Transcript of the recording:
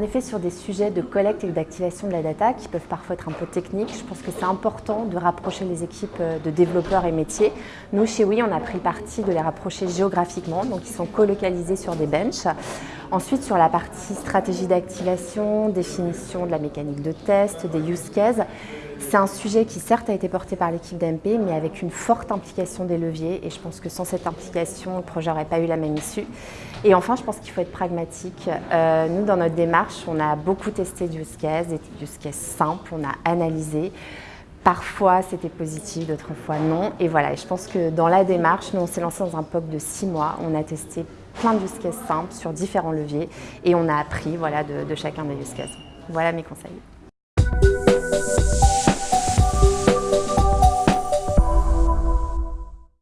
effet, sur des sujets de collecte et d'activation de la data qui peuvent parfois être un peu techniques, je pense que c'est important de rapprocher les équipes euh, de développeurs et métiers. Nous, chez Oui, on a pris parti de les rapprocher géographiquement, donc ils sont colocalisés sur des benches. Ensuite, sur la partie stratégie d'activation, définition de la mécanique de test, des use cases, c'est un sujet qui certes a été porté par l'équipe d'MP, mais avec une forte implication des leviers. Et je pense que sans cette implication, le projet n'aurait pas eu la même issue. Et enfin, je pense qu'il faut être pragmatique. Euh, nous, dans notre démarche, on a beaucoup testé du use case, des use cases simples, on a analysé. Parfois, c'était positif, d'autres fois non. Et voilà, et je pense que dans la démarche, nous, on s'est lancé dans un POC de six mois. On a testé plein de use simples sur différents leviers et on a appris voilà, de, de chacun des use cases. Voilà mes conseils.